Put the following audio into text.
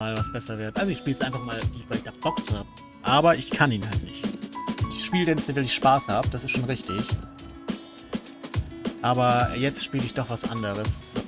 mal was besser wird. Also ich spiele es einfach mal, weil ich da Bock zu habe. Aber ich kann ihn halt nicht. Ich spiele den, weil ich Spaß habe, das ist schon richtig. Aber jetzt spiele ich doch was anderes. So.